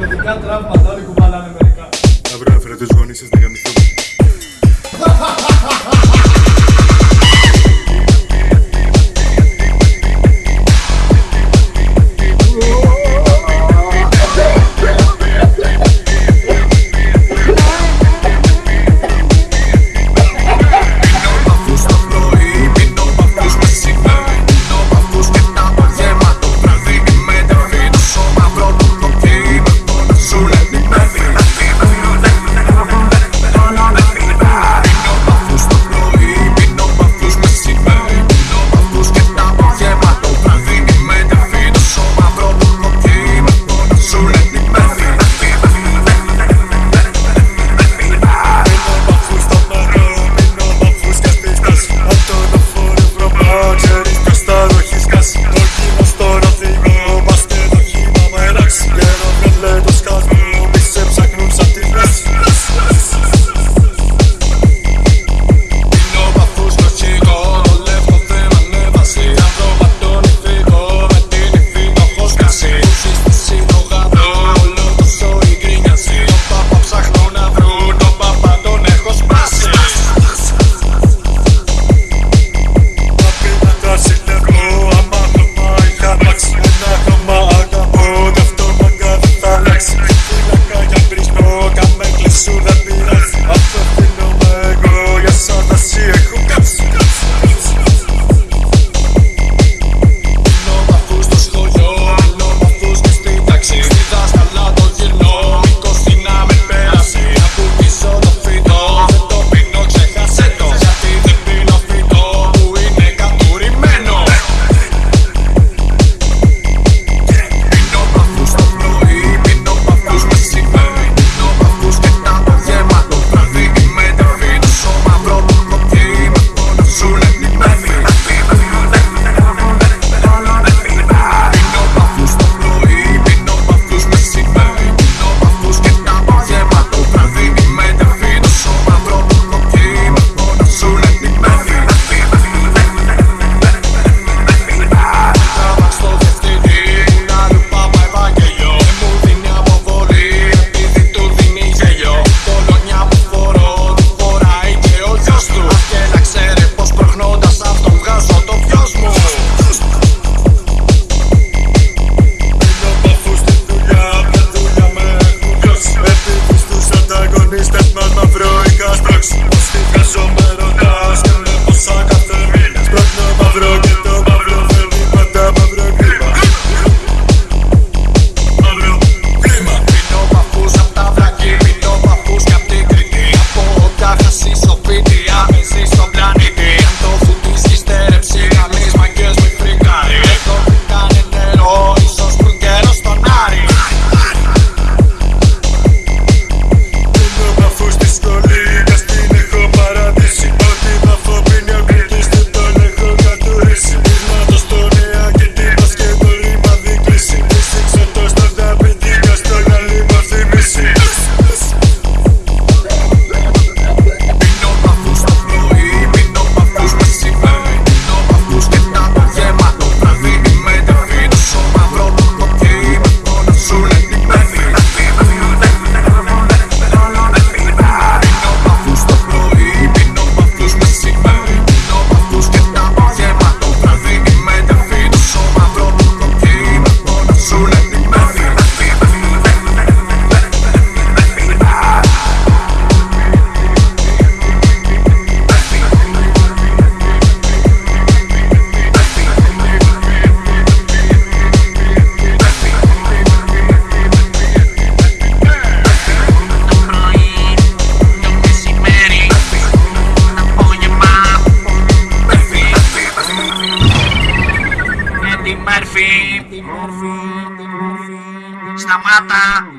Παιδικά τραύματα, όλοι κουβαλάνε μερικά. Αύριο να φέρετε τους γονείς σας να γαμηθούμε. Morfi, Morfi, Stamata,